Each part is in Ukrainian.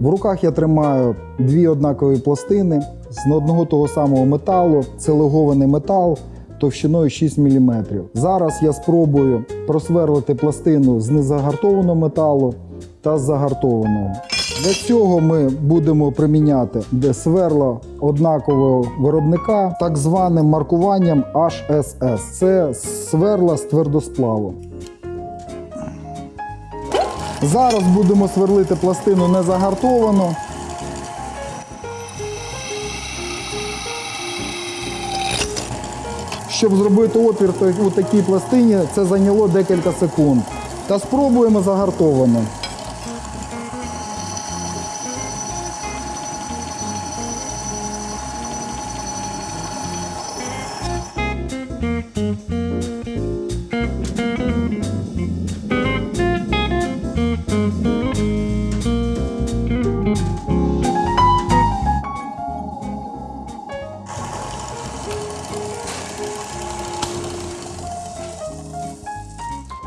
В руках я тримаю дві однакові пластини з одного того самого металу. Це легований метал товщиною 6 мм. Зараз я спробую просверлити пластину з незагартованого металу та з загартованого. Для цього ми будемо приміняти сверла однакового виробника так званим маркуванням HSS. Це сверла з твердосплаву. Зараз будемо сверлити пластину незагартовану. Щоб зробити отвір у такій пластині, це зайняло декілька секунд. Та спробуємо загартовану.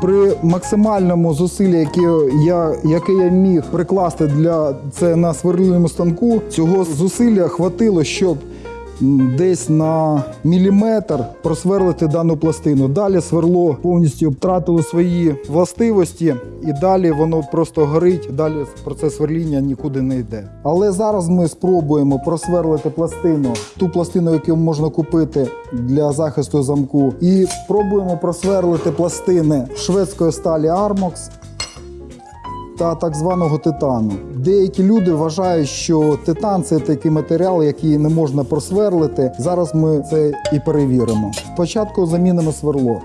При максимальному зусиллі, яке я, яке я міг прикласти для це на сверлильному станку, цього зусилля хватило, щоб десь на міліметр просверлити дану пластину. Далі сверло повністю втратило свої властивості, і далі воно просто горить. Далі процес сверління нікуди не йде. Але зараз ми спробуємо просверлити пластину, ту пластину, яку можна купити для захисту замку, і пробуємо просверлити пластини шведської сталі Armox та так званого титану. Деякі люди вважають, що титан це такий матеріал, який не можна просверлити. Зараз ми це і перевіримо. Спочатку замінимо сверло.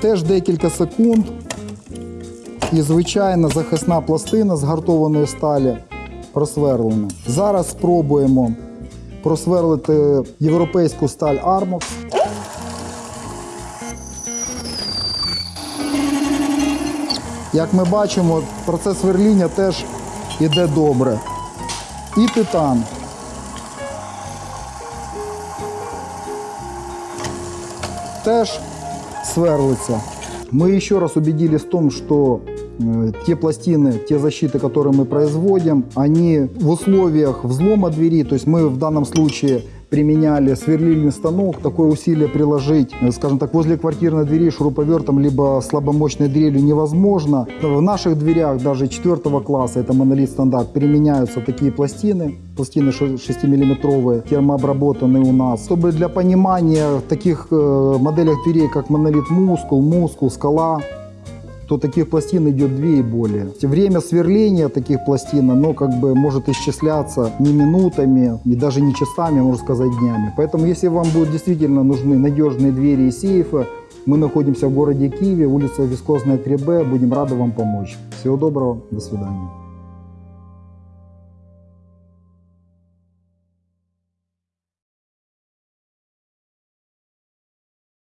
Теж декілька секунд. І звичайна захисна пластина з гартованої сталі просверлена. Зараз спробуємо просверлити європейську сталь Armox. Як ми бачимо, процес сверління теж іде добре. І титан. Теж сверлится. Мы еще раз убедились в том, что э, те пластины, те защиты, которые мы производим, они в условиях взлома двери, то есть мы в данном случае применяли сверлильный станок, такое усилие приложить, э, скажем так, возле квартирной двери шуруповертом либо слабомощной дрелью невозможно. В наших дверях даже четвертого класса, это монолит стандарт, применяются такие пластины, пластины 6-миллиметровые, термообработанные у нас. Чтобы для понимания таких э, моделях дверей, как монолит мускул, мускул, скала, то таких пластин идет две и более. Время сверления таких пластин, оно как бы может исчисляться не минутами и даже не часами, можно сказать, днями. Поэтому, если вам будут действительно нужны надежные двери и сейфы, мы находимся в городе Киеве, улица Вискозная 3Б, будем рады вам помочь. Всего доброго, до свидания.